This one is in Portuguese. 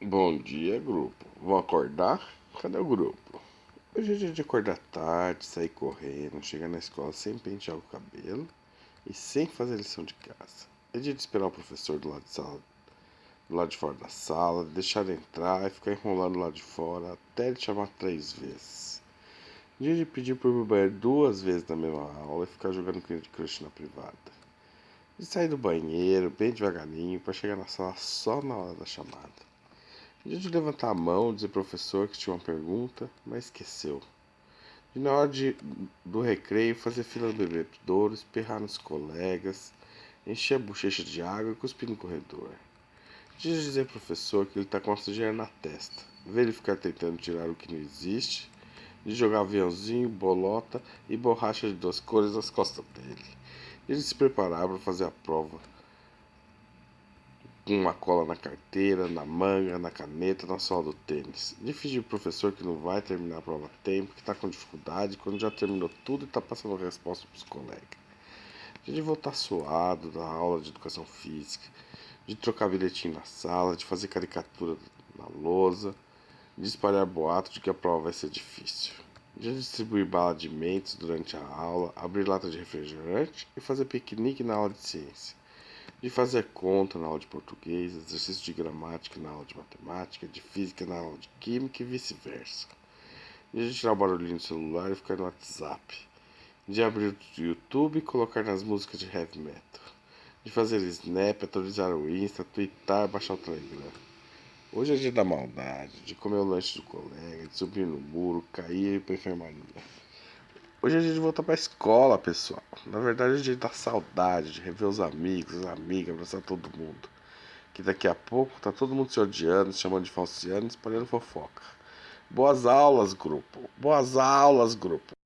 Bom dia, grupo. Vão acordar? Cadê o grupo? Hoje é dia de acordar tarde, sair correndo, chegar na escola sem pentear o cabelo e sem fazer lição de casa. É dia de esperar o professor do lado de, sala, do lado de fora da sala, deixar ele entrar e ficar enrolando lá de fora até ele chamar três vezes. Dia de pedir por meu banheiro duas vezes na mesma aula e ficar jogando Candy Crush na privada. De sair do banheiro bem devagarinho para chegar na sala só na hora da chamada. Dia de levantar a mão, dizer professor que tinha uma pergunta, mas esqueceu. E na hora de, do recreio, fazer fila no bebedouro, esperrar nos colegas, encher a bochecha de água e cuspir no corredor. Dia de dizer professor que ele está com a sujeira na testa, ver ele ficar tentando tirar o que não existe, de jogar aviãozinho, bolota e borracha de duas cores nas costas dele. Ele se preparar para fazer a prova uma cola na carteira, na manga, na caneta, na sola do tênis. Fingir pro professor que não vai terminar a prova a tempo, que está com dificuldade, quando já terminou tudo e está passando a resposta pros colegas. De voltar suado da aula de educação física, de trocar bilhetinho na sala, de fazer caricatura na lousa, de espalhar boato de que a prova vai ser difícil. De distribuir bala de mentes durante a aula, abrir lata de refrigerante e fazer piquenique na aula de ciência de fazer conta na aula de português, exercício de gramática na aula de matemática, de física na aula de química e vice-versa. De tirar o barulhinho do celular e ficar no WhatsApp. De abrir o YouTube e colocar nas músicas de heavy metal. De fazer snap, atualizar o Insta, twittar, baixar o Telegram. Hoje é dia da maldade, de comer o lanche do colega, de subir no muro, cair e ir pra enfermaria. Hoje é dia de voltar pra escola, pessoal. Na verdade, é dia da saudade, de rever os amigos, as amigas, abraçar todo mundo. Que daqui a pouco tá todo mundo se odiando, se chamando de falciano, espalhando fofoca. Boas aulas, grupo. Boas aulas, grupo.